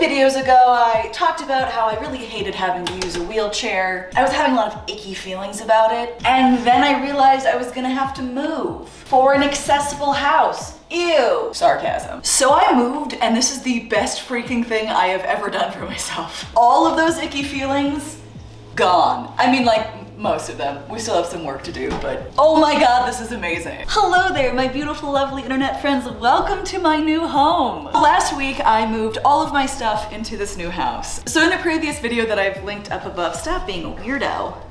videos ago, I talked about how I really hated having to use a wheelchair. I was having a lot of icky feelings about it. And then I realized I was gonna have to move for an accessible house. Ew. Sarcasm. So I moved and this is the best freaking thing I have ever done for myself. All of those icky feelings, gone. I mean like most of them. We still have some work to do, but oh my god, this is amazing. Hello there, my beautiful, lovely internet friends. Welcome to my new home. Last week, I moved all of my stuff into this new house. So in the previous video that I've linked up above, stop being a weirdo.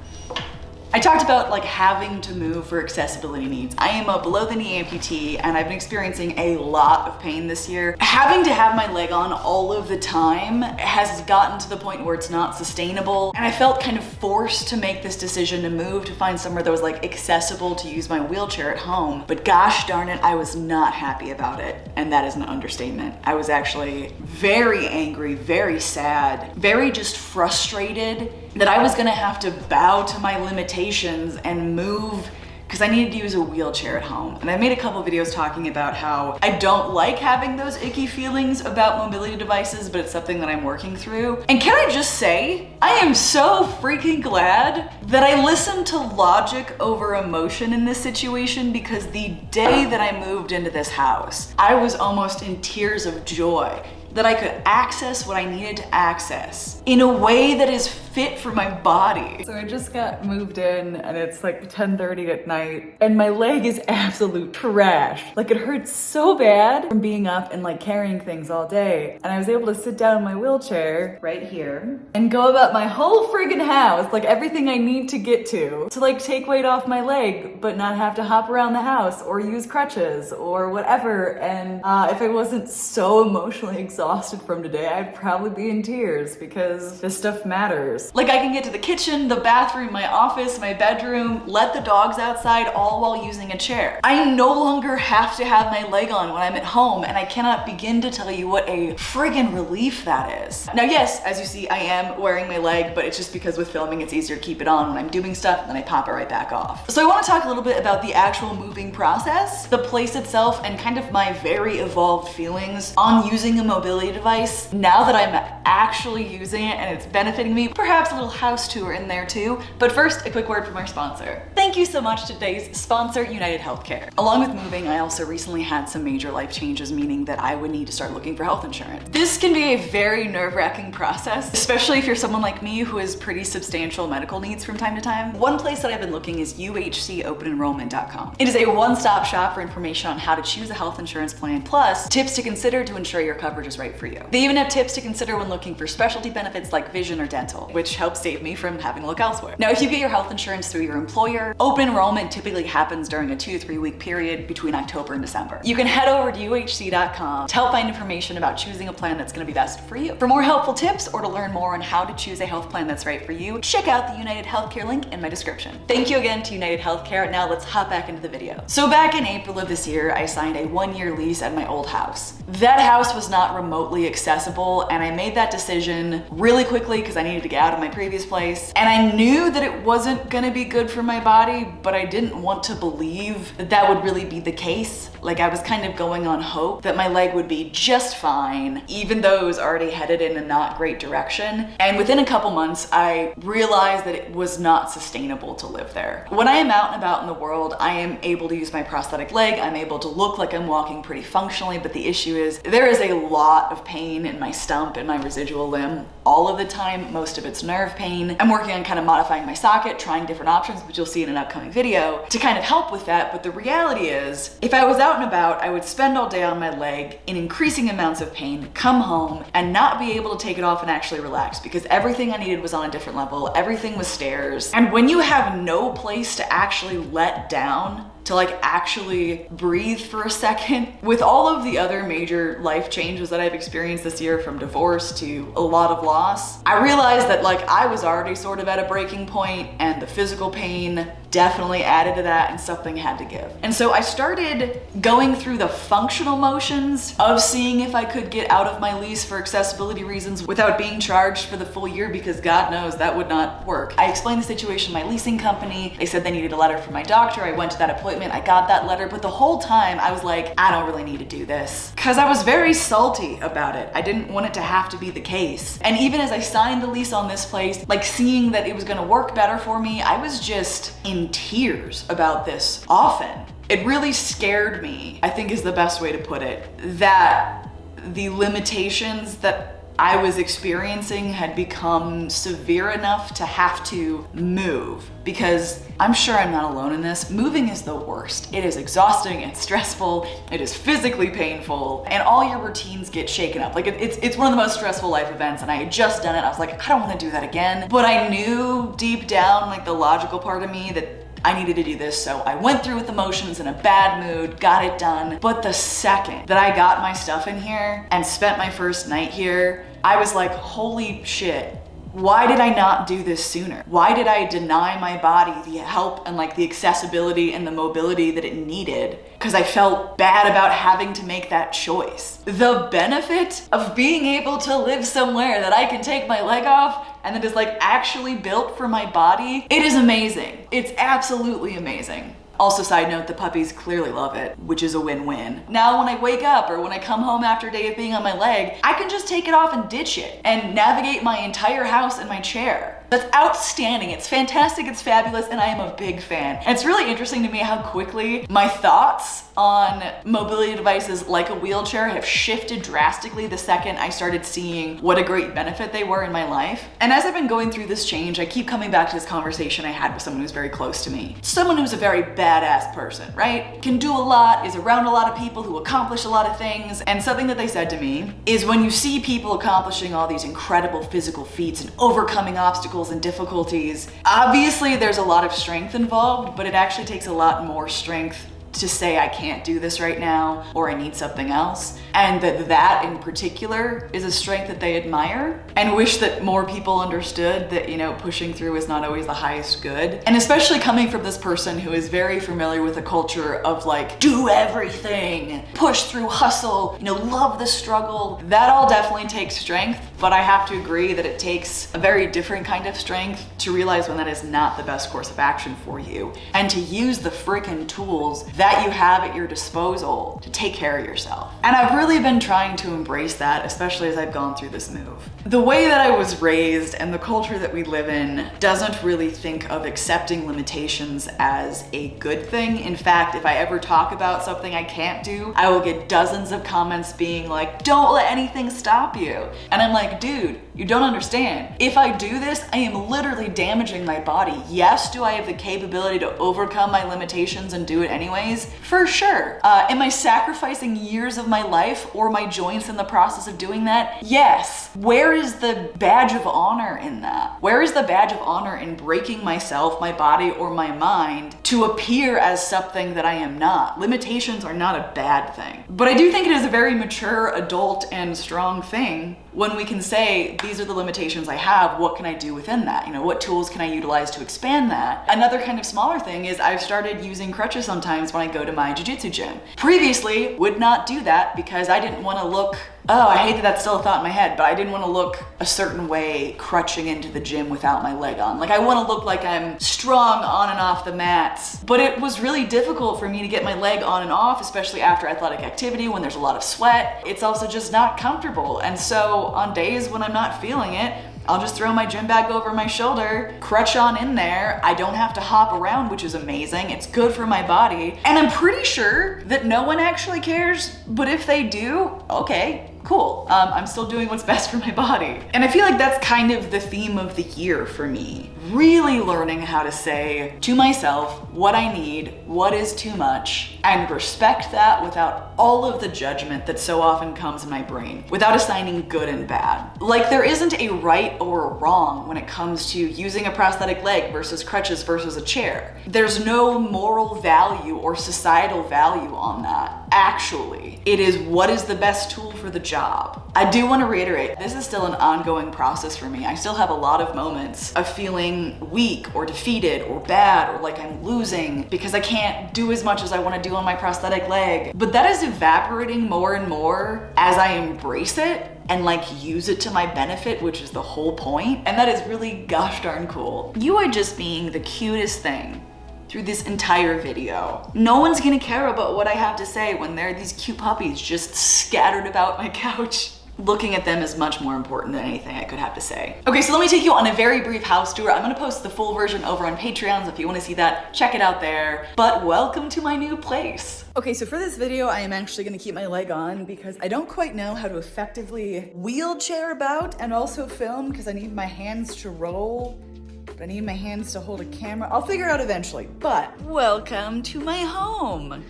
I talked about like having to move for accessibility needs. I am a below the knee amputee and I've been experiencing a lot of pain this year. Having to have my leg on all of the time has gotten to the point where it's not sustainable. And I felt kind of forced to make this decision to move to find somewhere that was like accessible to use my wheelchair at home. But gosh darn it, I was not happy about it. And that is an understatement. I was actually very angry, very sad, very just frustrated that I was gonna have to bow to my limitations and move because I needed to use a wheelchair at home. And I made a couple videos talking about how I don't like having those icky feelings about mobility devices, but it's something that I'm working through. And can I just say, I am so freaking glad that I listened to logic over emotion in this situation because the day that I moved into this house, I was almost in tears of joy that I could access what I needed to access in a way that is fit for my body. So I just got moved in and it's like 10.30 at night and my leg is absolute trash. Like it hurts so bad from being up and like carrying things all day. And I was able to sit down in my wheelchair right here and go about my whole friggin' house, like everything I need to get to, to like take weight off my leg, but not have to hop around the house or use crutches or whatever. And uh, if I wasn't so emotionally exhausted from today, I'd probably be in tears because this stuff matters. Like I can get to the kitchen, the bathroom, my office, my bedroom, let the dogs outside all while using a chair. I no longer have to have my leg on when I'm at home and I cannot begin to tell you what a friggin' relief that is. Now yes, as you see, I am wearing my leg, but it's just because with filming it's easier to keep it on when I'm doing stuff and then I pop it right back off. So I wanna talk a little bit about the actual moving process, the place itself, and kind of my very evolved feelings on using a mobility device now that I'm actually using it and it's benefiting me. Perhaps perhaps a little house tour in there too. But first, a quick word from our sponsor. Thank you so much to today's sponsor, United Healthcare. Along with moving, I also recently had some major life changes, meaning that I would need to start looking for health insurance. This can be a very nerve-wracking process, especially if you're someone like me who has pretty substantial medical needs from time to time. One place that I've been looking is uhcopenenrollment.com. It is a one-stop shop for information on how to choose a health insurance plan, plus tips to consider to ensure your coverage is right for you. They even have tips to consider when looking for specialty benefits like vision or dental, which which helps save me from having to look elsewhere. Now, if you get your health insurance through your employer, open enrollment typically happens during a two to three week period between October and December. You can head over to uhc.com to help find information about choosing a plan that's gonna be best for you. For more helpful tips or to learn more on how to choose a health plan that's right for you, check out the United Healthcare link in my description. Thank you again to United Healthcare. Now let's hop back into the video. So back in April of this year, I signed a one year lease at my old house. That house was not remotely accessible and I made that decision really quickly because I needed to get out of my previous place. And I knew that it wasn't gonna be good for my body, but I didn't want to believe that that would really be the case. Like I was kind of going on hope that my leg would be just fine, even though it was already headed in a not great direction. And within a couple months, I realized that it was not sustainable to live there. When I am out and about in the world, I am able to use my prosthetic leg. I'm able to look like I'm walking pretty functionally, but the issue is there is a lot of pain in my stump and my residual limb all of the time. Most of it's nerve pain. I'm working on kind of modifying my socket, trying different options, which you'll see in an upcoming video to kind of help with that. But the reality is if I was out and about, I would spend all day on my leg in increasing amounts of pain, come home and not be able to take it off and actually relax because everything I needed was on a different level. Everything was stairs. And when you have no place to actually let down, to like actually breathe for a second. With all of the other major life changes that I've experienced this year from divorce to a lot of loss, I realized that like I was already sort of at a breaking point and the physical pain definitely added to that and something had to give. And so I started going through the functional motions of seeing if I could get out of my lease for accessibility reasons without being charged for the full year because God knows that would not work. I explained the situation to my leasing company. They said they needed a letter from my doctor. I went to that appointment. I got that letter, but the whole time I was like, I don't really need to do this because I was very salty about it. I didn't want it to have to be the case. And even as I signed the lease on this place, like seeing that it was going to work better for me, I was just in tears about this often. It really scared me, I think is the best way to put it, that the limitations that I was experiencing had become severe enough to have to move because I'm sure I'm not alone in this. Moving is the worst. It is exhausting and stressful. It is physically painful and all your routines get shaken up. Like it, it's, it's one of the most stressful life events and I had just done it. I was like, I don't want to do that again. But I knew deep down, like the logical part of me that I needed to do this. So I went through with emotions in a bad mood, got it done. But the second that I got my stuff in here and spent my first night here, I was like, holy shit, why did I not do this sooner? Why did I deny my body the help and like the accessibility and the mobility that it needed? Because I felt bad about having to make that choice. The benefit of being able to live somewhere that I can take my leg off and that is like actually built for my body, it is amazing. It's absolutely amazing. Also, side note, the puppies clearly love it, which is a win-win. Now when I wake up or when I come home after a day of being on my leg, I can just take it off and ditch it and navigate my entire house in my chair. That's outstanding. It's fantastic. It's fabulous. And I am a big fan. And it's really interesting to me how quickly my thoughts on mobility devices like a wheelchair have shifted drastically the second I started seeing what a great benefit they were in my life. And as I've been going through this change, I keep coming back to this conversation I had with someone who's very close to me. Someone who's a very badass person, right? Can do a lot, is around a lot of people who accomplish a lot of things. And something that they said to me is when you see people accomplishing all these incredible physical feats and overcoming obstacles and difficulties, obviously there's a lot of strength involved, but it actually takes a lot more strength to say I can't do this right now or I need something else. And that that in particular is a strength that they admire and wish that more people understood that, you know, pushing through is not always the highest good. And especially coming from this person who is very familiar with a culture of like, do everything, push through, hustle, you know, love the struggle. That all definitely takes strength, but I have to agree that it takes a very different kind of strength to realize when that is not the best course of action for you and to use the freaking tools that that you have at your disposal to take care of yourself. And I've really been trying to embrace that, especially as I've gone through this move. The way that I was raised and the culture that we live in doesn't really think of accepting limitations as a good thing. In fact, if I ever talk about something I can't do, I will get dozens of comments being like, don't let anything stop you. And I'm like, dude, you don't understand. If I do this, I am literally damaging my body. Yes, do I have the capability to overcome my limitations and do it anyways? For sure. Uh, am I sacrificing years of my life or my joints in the process of doing that? Yes. Where is the badge of honor in that? Where is the badge of honor in breaking myself, my body, or my mind to appear as something that I am not? Limitations are not a bad thing. But I do think it is a very mature, adult, and strong thing when we can say, these are the limitations I have, what can I do within that? You know, what tools can I utilize to expand that? Another kind of smaller thing is I've started using crutches sometimes when I go to my jujitsu gym. Previously, would not do that because I didn't want to look oh, I hate that that's still a thought in my head, but I didn't want to look a certain way crutching into the gym without my leg on. Like I want to look like I'm strong on and off the mats. But it was really difficult for me to get my leg on and off, especially after athletic activity when there's a lot of sweat. It's also just not comfortable. And so on days when I'm not feeling it, I'll just throw my gym bag over my shoulder, crutch on in there. I don't have to hop around, which is amazing. It's good for my body. And I'm pretty sure that no one actually cares, but if they do, okay, cool. Um, I'm still doing what's best for my body. And I feel like that's kind of the theme of the year for me. Really learning how to say to myself what I need, what is too much, and respect that without all of the judgment that so often comes in my brain, without assigning good and bad. Like there isn't a right or wrong when it comes to using a prosthetic leg versus crutches versus a chair. There's no moral value or societal value on that, actually. It is what is the best tool for the job. I do want to reiterate, this is still an ongoing process for me. I still have a lot of moments of feeling weak or defeated or bad or like I'm losing because I can't do as much as I want to do on my prosthetic leg. But that is evaporating more and more as I embrace it and like use it to my benefit, which is the whole point. And that is really gosh darn cool. You are just being the cutest thing through this entire video. No one's gonna care about what I have to say when there are these cute puppies just scattered about my couch. Looking at them is much more important than anything I could have to say. Okay, so let me take you on a very brief house tour. I'm gonna post the full version over on Patreon, so if you wanna see that, check it out there. But welcome to my new place. Okay, so for this video, I am actually gonna keep my leg on because I don't quite know how to effectively wheelchair about and also film because I need my hands to roll but I need my hands to hold a camera. I'll figure it out eventually, but welcome to my home.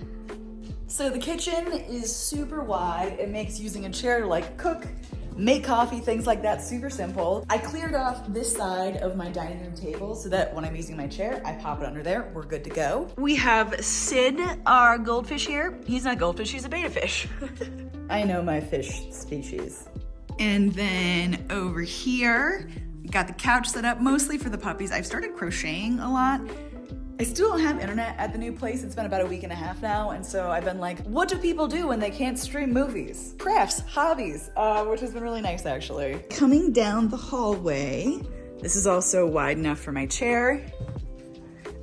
So the kitchen is super wide. It makes using a chair to like cook, make coffee, things like that, super simple. I cleared off this side of my dining room table so that when I'm using my chair, I pop it under there, we're good to go. We have Sid, our goldfish here. He's not goldfish, he's a betta fish. I know my fish species. And then over here, got the couch set up mostly for the puppies. I've started crocheting a lot I still don't have internet at the new place. It's been about a week and a half now. And so I've been like, what do people do when they can't stream movies? Crafts, hobbies, uh, which has been really nice actually. Coming down the hallway, this is also wide enough for my chair.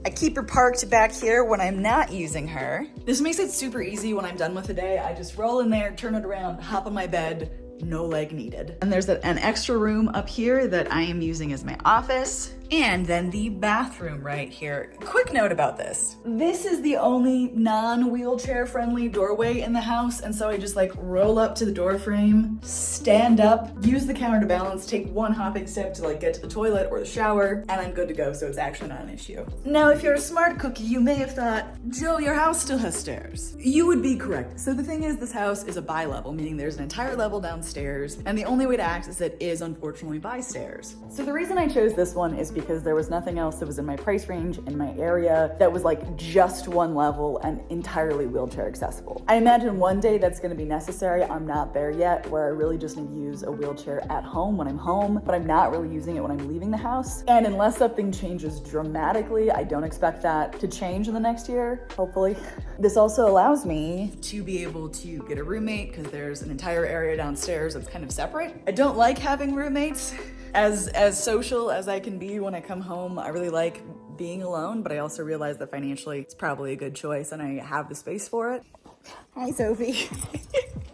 I keep her parked back here when I'm not using her. This makes it super easy when I'm done with the day. I just roll in there, turn it around, hop on my bed, no leg needed. And there's an extra room up here that I am using as my office. And then the bathroom right here. Quick note about this. This is the only non-wheelchair friendly doorway in the house. And so I just like roll up to the door frame, stand up, use the counter to balance, take one hopping step to like get to the toilet or the shower, and I'm good to go. So it's actually not an issue. Now, if you're a smart cookie, you may have thought, Jill, your house still has stairs. You would be correct. So the thing is, this house is a bi-level, meaning there's an entire level downstairs, and the only way to access it is unfortunately by stairs. So the reason I chose this one is because because there was nothing else that was in my price range in my area that was like just one level and entirely wheelchair accessible. I imagine one day that's gonna be necessary. I'm not there yet where I really just need to use a wheelchair at home when I'm home, but I'm not really using it when I'm leaving the house. And unless something changes dramatically, I don't expect that to change in the next year, hopefully. This also allows me to be able to get a roommate because there's an entire area downstairs that's kind of separate. I don't like having roommates as as social as I can be when I come home, I really like being alone, but I also realize that financially it's probably a good choice and I have the space for it. Hi, Sophie.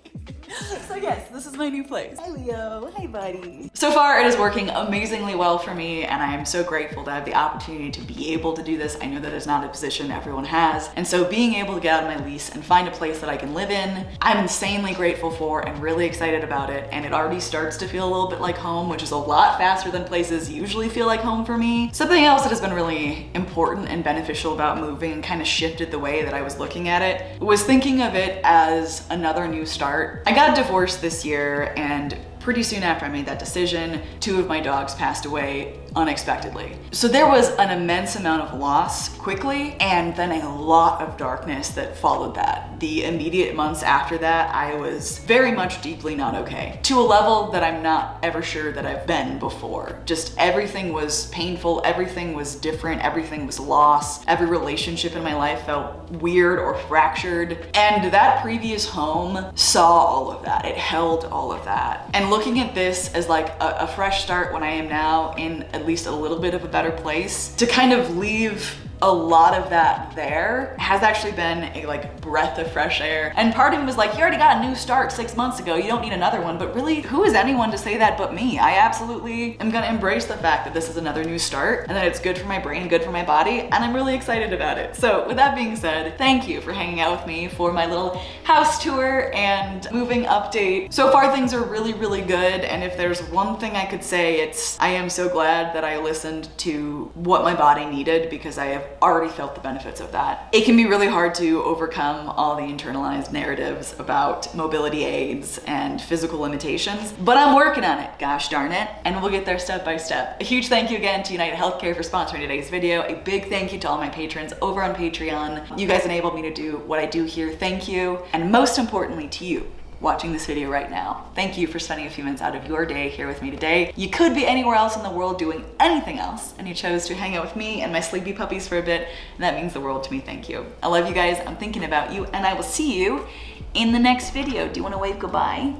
so yes, this is my new place. Hi Leo, hey buddy. So far it is working amazingly well for me and I am so grateful to have the opportunity to be able to do this. I know that is not a position everyone has. And so being able to get out of my lease and find a place that I can live in, I'm insanely grateful for and really excited about it. And it already starts to feel a little bit like home, which is a lot faster than places usually feel like home for me. Something else that has been really important and beneficial about moving and kind of shifted the way that I was looking at it was thinking of it as another new start. I got got divorced this year and pretty soon after I made that decision, two of my dogs passed away unexpectedly. So there was an immense amount of loss quickly and then a lot of darkness that followed that. The immediate months after that, I was very much deeply not okay to a level that I'm not ever sure that I've been before. Just everything was painful, everything was different, everything was lost. Every relationship in my life felt weird or fractured. And that previous home saw all of that. It held all of that. And looking at this as like a, a fresh start when I am now in at least a little bit of a better place to kind of leave a lot of that there has actually been a like breath of fresh air. And part of me was like, you already got a new start six months ago. You don't need another one. But really, who is anyone to say that but me? I absolutely am gonna embrace the fact that this is another new start and that it's good for my brain, good for my body. And I'm really excited about it. So with that being said, thank you for hanging out with me for my little house tour and moving update. So far things are really, really good. And if there's one thing I could say, it's I am so glad that I listened to what my body needed because I have already felt the benefits of that. It can be really hard to overcome all the internalized narratives about mobility aids and physical limitations, but I'm working on it, gosh darn it, and we'll get there step by step. A huge thank you again to United Healthcare for sponsoring today's video. A big thank you to all my patrons over on Patreon. You guys enabled me to do what I do here. Thank you. And most importantly to you, watching this video right now. Thank you for spending a few minutes out of your day here with me today. You could be anywhere else in the world doing anything else, and you chose to hang out with me and my sleepy puppies for a bit, and that means the world to me. Thank you. I love you guys. I'm thinking about you, and I will see you in the next video. Do you want to wave goodbye?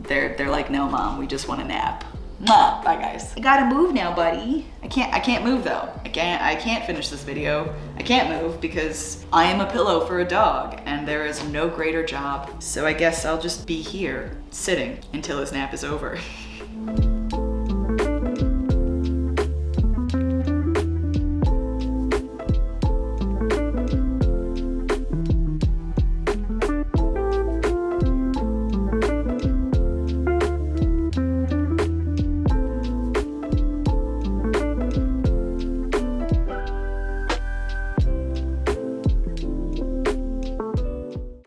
They're, they're like, no, mom, we just want a nap. Bye guys. I gotta move now, buddy. I can't, I can't move though. I can't, I can't finish this video. I can't move because I am a pillow for a dog and there is no greater job. So I guess I'll just be here sitting until his nap is over.